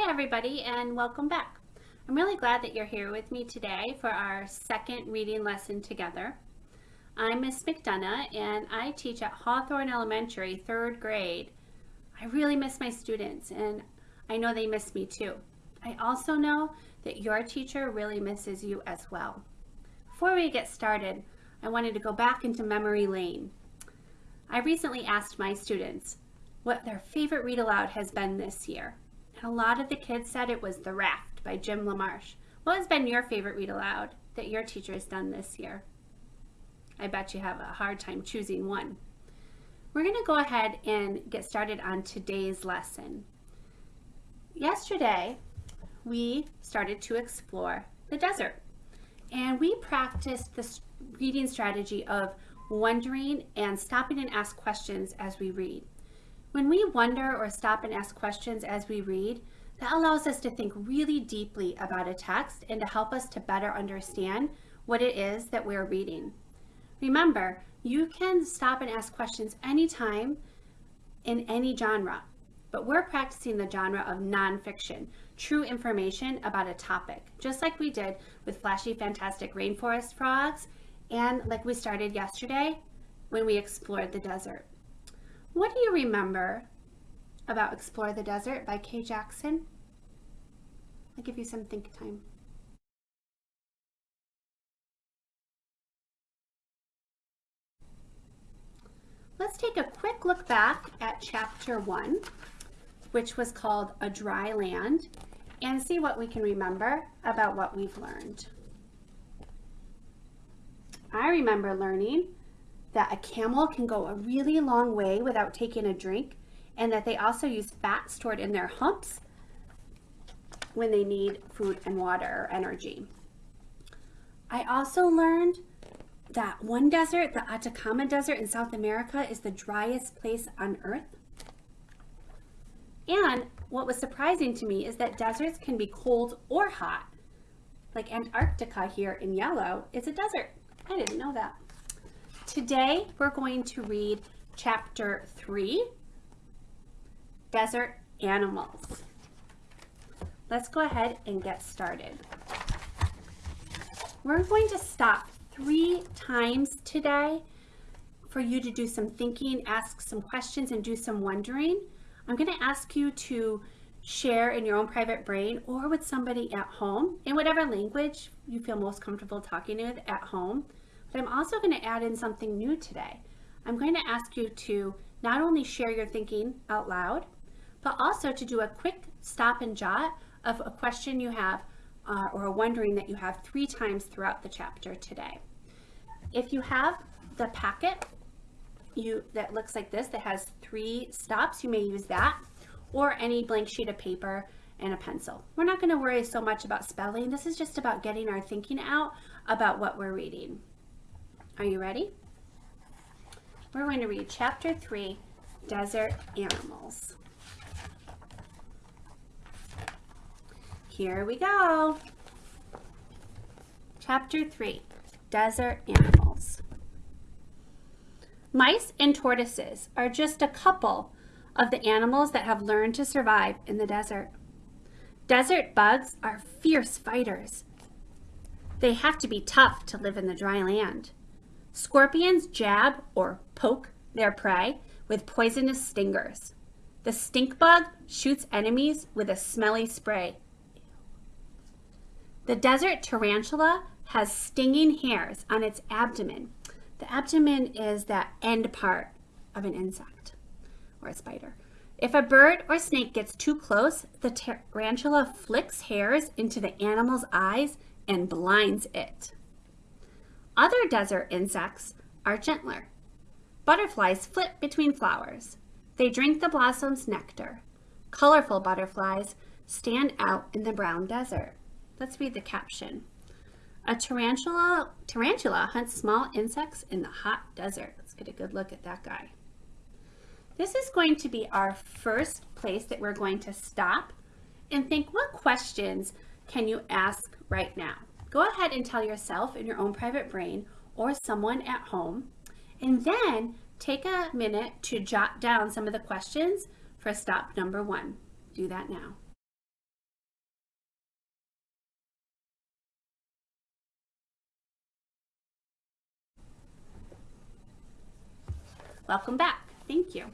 Hi everybody and welcome back. I'm really glad that you're here with me today for our second reading lesson together. I'm Miss McDonough and I teach at Hawthorne Elementary, third grade. I really miss my students and I know they miss me too. I also know that your teacher really misses you as well. Before we get started, I wanted to go back into memory lane. I recently asked my students what their favorite read aloud has been this year. A lot of the kids said it was The Raft by Jim LaMarche. What has been your favorite read aloud that your teacher has done this year? I bet you have a hard time choosing one. We're going to go ahead and get started on today's lesson. Yesterday, we started to explore the desert. And we practiced the reading strategy of wondering and stopping and ask questions as we read. When we wonder or stop and ask questions as we read, that allows us to think really deeply about a text and to help us to better understand what it is that we're reading. Remember, you can stop and ask questions anytime in any genre, but we're practicing the genre of nonfiction, true information about a topic, just like we did with Flashy Fantastic Rainforest Frogs and like we started yesterday when we explored the desert. What do you remember about Explore the Desert by Kay Jackson? I'll give you some think time. Let's take a quick look back at chapter one, which was called A Dry Land, and see what we can remember about what we've learned. I remember learning that a camel can go a really long way without taking a drink and that they also use fat stored in their humps when they need food and water or energy. I also learned that one desert, the Atacama Desert in South America, is the driest place on earth. And what was surprising to me is that deserts can be cold or hot. Like Antarctica here in yellow is a desert. I didn't know that. Today we're going to read chapter 3, Desert Animals. Let's go ahead and get started. We're going to stop three times today for you to do some thinking, ask some questions, and do some wondering. I'm going to ask you to share in your own private brain or with somebody at home in whatever language you feel most comfortable talking with at home. But I'm also going to add in something new today. I'm going to ask you to not only share your thinking out loud, but also to do a quick stop and jot of a question you have uh, or a wondering that you have three times throughout the chapter today. If you have the packet you that looks like this that has three stops, you may use that or any blank sheet of paper and a pencil. We're not going to worry so much about spelling. This is just about getting our thinking out about what we're reading. Are you ready? We're going to read chapter 3, Desert Animals. Here we go. Chapter 3, Desert Animals. Mice and tortoises are just a couple of the animals that have learned to survive in the desert. Desert bugs are fierce fighters. They have to be tough to live in the dry land. Scorpions jab or poke their prey with poisonous stingers. The stink bug shoots enemies with a smelly spray. The desert tarantula has stinging hairs on its abdomen. The abdomen is that end part of an insect or a spider. If a bird or snake gets too close, the tarantula flicks hairs into the animal's eyes and blinds it. Other desert insects are gentler. Butterflies flit between flowers. They drink the blossom's nectar. Colorful butterflies stand out in the brown desert. Let's read the caption. A tarantula, tarantula hunts small insects in the hot desert. Let's get a good look at that guy. This is going to be our first place that we're going to stop and think what questions can you ask right now? Go ahead and tell yourself in your own private brain or someone at home, and then take a minute to jot down some of the questions for stop number one. Do that now. Welcome back. Thank you.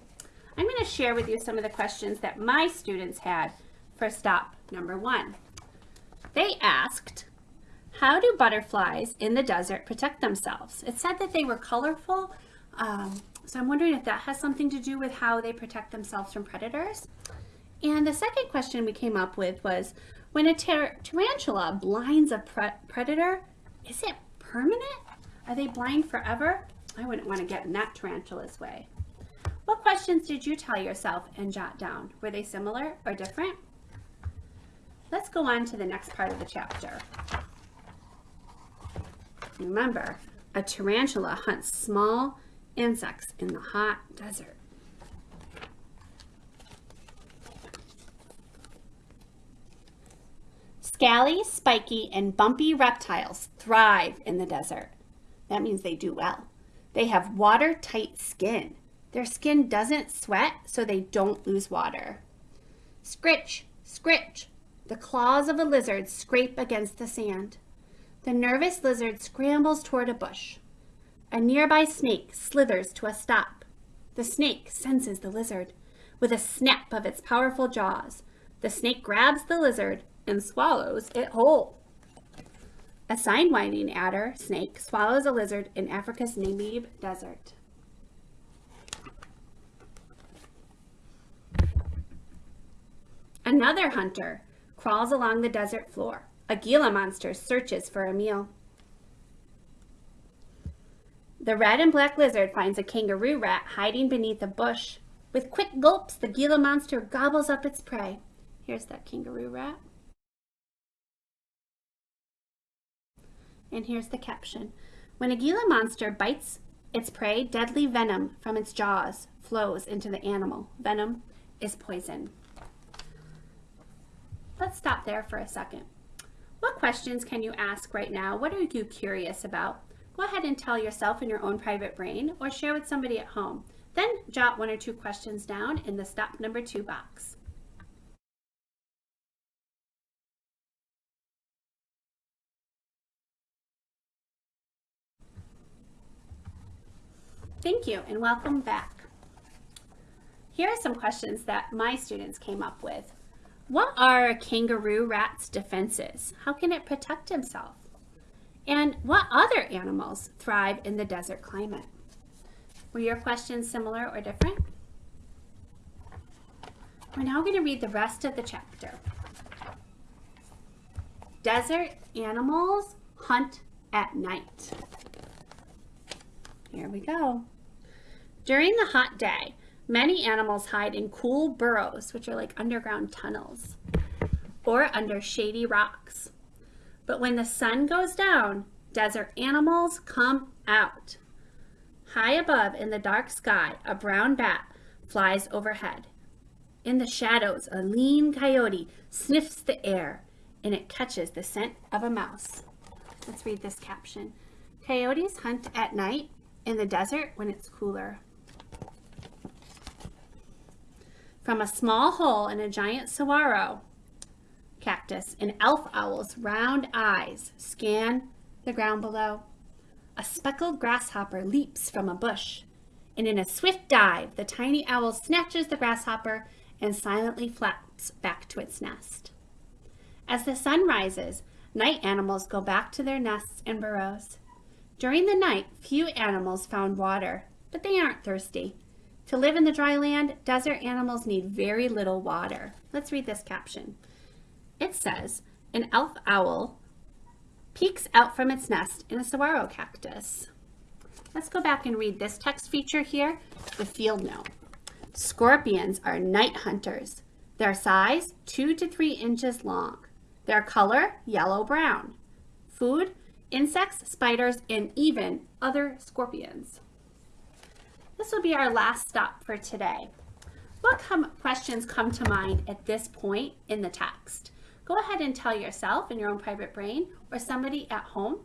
I'm going to share with you some of the questions that my students had for stop number one. They asked, how do butterflies in the desert protect themselves? It said that they were colorful, um, so I'm wondering if that has something to do with how they protect themselves from predators. And the second question we came up with was, when a tar tarantula blinds a pre predator, is it permanent? Are they blind forever? I wouldn't want to get in that tarantula's way. What questions did you tell yourself and jot down? Were they similar or different? Let's go on to the next part of the chapter. Remember, a tarantula hunts small insects in the hot desert. Scaly, spiky, and bumpy reptiles thrive in the desert. That means they do well. They have watertight skin. Their skin doesn't sweat, so they don't lose water. Scritch, scritch. The claws of a lizard scrape against the sand. The nervous lizard scrambles toward a bush. A nearby snake slithers to a stop. The snake senses the lizard. With a snap of its powerful jaws, the snake grabs the lizard and swallows it whole. A sidewinding adder snake swallows a lizard in Africa's Namib Desert. Another hunter crawls along the desert floor. A Gila monster searches for a meal. The red and black lizard finds a kangaroo rat hiding beneath a bush. With quick gulps, the Gila monster gobbles up its prey. Here's that kangaroo rat. And here's the caption. When a Gila monster bites its prey, deadly venom from its jaws flows into the animal. Venom is poison. Let's stop there for a second. What questions can you ask right now? What are you curious about? Go ahead and tell yourself in your own private brain or share with somebody at home. Then jot one or two questions down in the stop number two box. Thank you and welcome back. Here are some questions that my students came up with. What are a kangaroo rat's defenses? How can it protect himself? And what other animals thrive in the desert climate? Were your questions similar or different? We're now going to read the rest of the chapter. Desert animals hunt at night. Here we go. During the hot day, Many animals hide in cool burrows, which are like underground tunnels, or under shady rocks. But when the sun goes down, desert animals come out. High above in the dark sky, a brown bat flies overhead. In the shadows, a lean coyote sniffs the air and it catches the scent of a mouse. Let's read this caption. Coyotes hunt at night in the desert when it's cooler. From a small hole in a giant saguaro cactus, an elf owl's round eyes scan the ground below. A speckled grasshopper leaps from a bush, and in a swift dive, the tiny owl snatches the grasshopper and silently flaps back to its nest. As the sun rises, night animals go back to their nests and burrows. During the night, few animals found water, but they aren't thirsty. To live in the dry land, desert animals need very little water. Let's read this caption. It says, an elf owl peeks out from its nest in a saguaro cactus. Let's go back and read this text feature here, the field note. Scorpions are night hunters. Their size, two to three inches long. Their color, yellow-brown. Food, insects, spiders, and even other scorpions. This will be our last stop for today. What come, questions come to mind at this point in the text? Go ahead and tell yourself in your own private brain or somebody at home.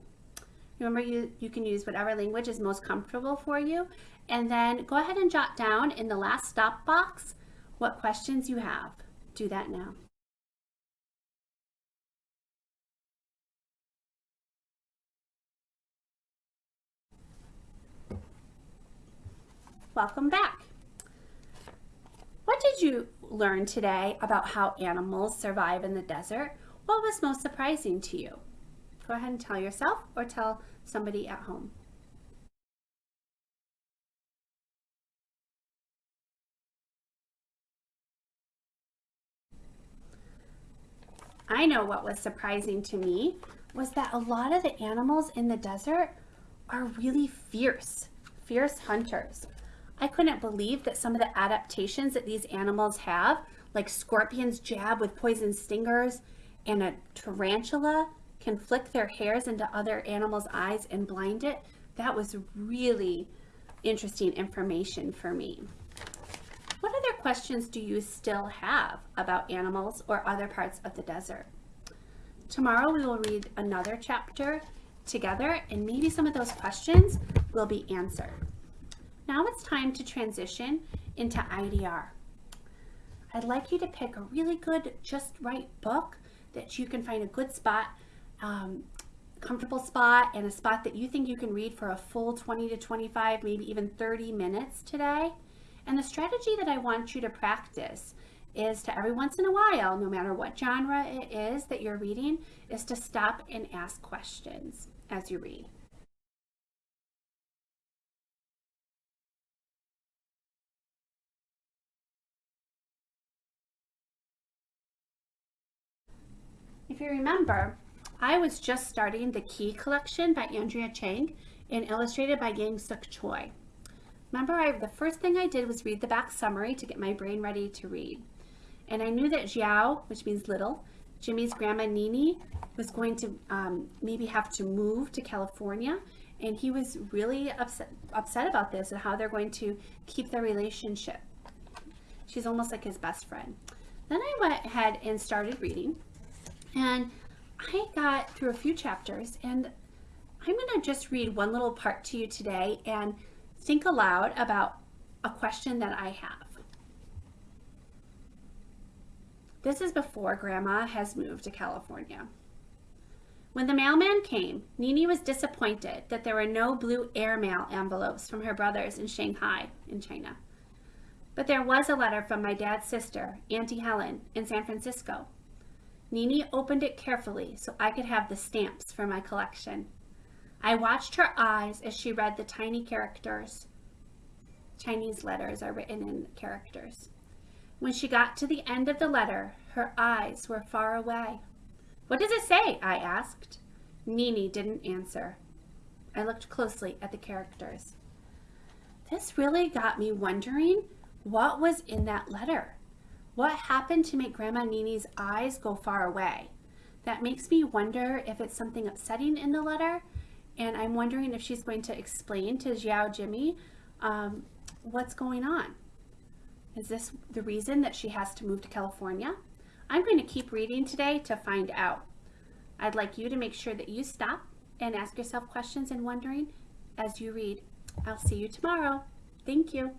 Remember, you, you can use whatever language is most comfortable for you. And then go ahead and jot down in the last stop box what questions you have. Do that now. Welcome back. What did you learn today about how animals survive in the desert? What was most surprising to you? Go ahead and tell yourself or tell somebody at home. I know what was surprising to me was that a lot of the animals in the desert are really fierce, fierce hunters. I couldn't believe that some of the adaptations that these animals have, like scorpions jab with poison stingers and a tarantula can flick their hairs into other animals' eyes and blind it. That was really interesting information for me. What other questions do you still have about animals or other parts of the desert? Tomorrow we will read another chapter together and maybe some of those questions will be answered. Now it's time to transition into IDR. I'd like you to pick a really good, just right book that you can find a good spot, um, comfortable spot, and a spot that you think you can read for a full 20 to 25, maybe even 30 minutes today. And the strategy that I want you to practice is to every once in a while, no matter what genre it is that you're reading, is to stop and ask questions as you read. If you remember, I was just starting the Key collection by Andrea Cheng and illustrated by Yangsook Choi. Remember, I, the first thing I did was read the back summary to get my brain ready to read. And I knew that Xiao, which means little, Jimmy's grandma Nini, was going to um, maybe have to move to California. And he was really upset, upset about this and how they're going to keep their relationship. She's almost like his best friend. Then I went ahead and started reading. And I got through a few chapters and I'm going to just read one little part to you today and think aloud about a question that I have. This is before Grandma has moved to California. When the mailman came, Nini was disappointed that there were no blue airmail envelopes from her brothers in Shanghai, in China. But there was a letter from my dad's sister, Auntie Helen, in San Francisco. Nini opened it carefully so I could have the stamps for my collection. I watched her eyes as she read the tiny characters. Chinese letters are written in characters. When she got to the end of the letter, her eyes were far away. What does it say? I asked. Nini didn't answer. I looked closely at the characters. This really got me wondering what was in that letter. What happened to make Grandma Nini's eyes go far away? That makes me wonder if it's something upsetting in the letter, and I'm wondering if she's going to explain to Xiao Jimmy um, what's going on. Is this the reason that she has to move to California? I'm going to keep reading today to find out. I'd like you to make sure that you stop and ask yourself questions and wondering as you read. I'll see you tomorrow. Thank you.